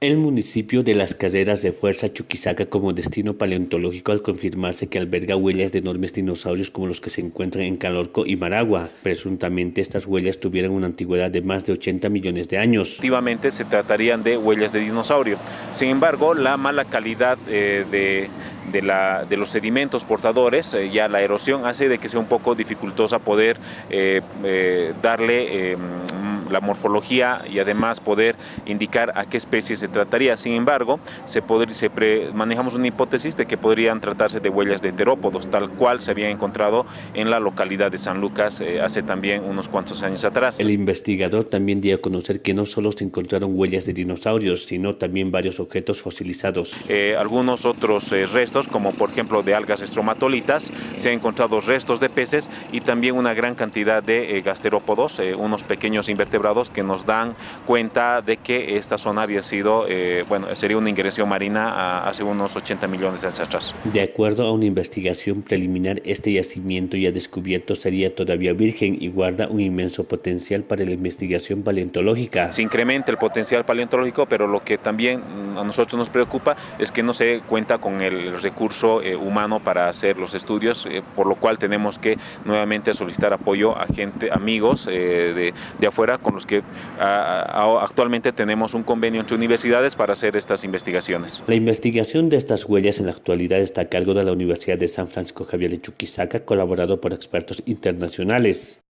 El municipio de Las Carreras de Fuerza Chuquisaca como destino paleontológico al confirmarse que alberga huellas de enormes dinosaurios como los que se encuentran en Calorco y Maragua. Presuntamente estas huellas tuvieran una antigüedad de más de 80 millones de años. Efectivamente se tratarían de huellas de dinosaurio. Sin embargo, la mala calidad eh, de de, los sedimentos portadores, eh, ya la erosión hace de que sea un poco dificultosa poder eh, darle la morfología y además poder indicar a qué especie se trataría. Sin embargo, se, se manejamos una hipótesis de que podrían tratarse de huellas de terópodos, tal cual se había encontrado en la localidad de San Lucas eh, hace también unos cuantos años atrás. El investigador también dio a conocer que no solo se encontraron huellas de dinosaurios, sino también varios objetos fosilizados. Eh, algunos otros eh, restos, como por ejemplo de algas estromatolitas, se han encontrado restos de peces y también una gran cantidad de gasterópodos, unos pequeños invertebrados que nos dan cuenta de que esta zona había sido, eh, bueno, sería una ingresión marina hace unos 80 millones de años atrás. De acuerdo a una investigación preliminar, este yacimiento ya descubierto sería todavía virgen y guarda un inmenso potencial para la investigación paleontológica. Se incrementa el potencial paleontológico, pero lo que también a nosotros nos preocupa es que no se cuenta con el recurso eh, humano para hacer los estudios, eh, por lo cual tenemos que nuevamente solicitar apoyo a gente, amigos de, de afuera con los que actualmente tenemos un convenio entre universidades para hacer estas investigaciones. La investigación de estas huellas en la actualidad está a cargo de la Universidad de San Francisco Javier de Chuquisaca, colaborado por expertos internacionales.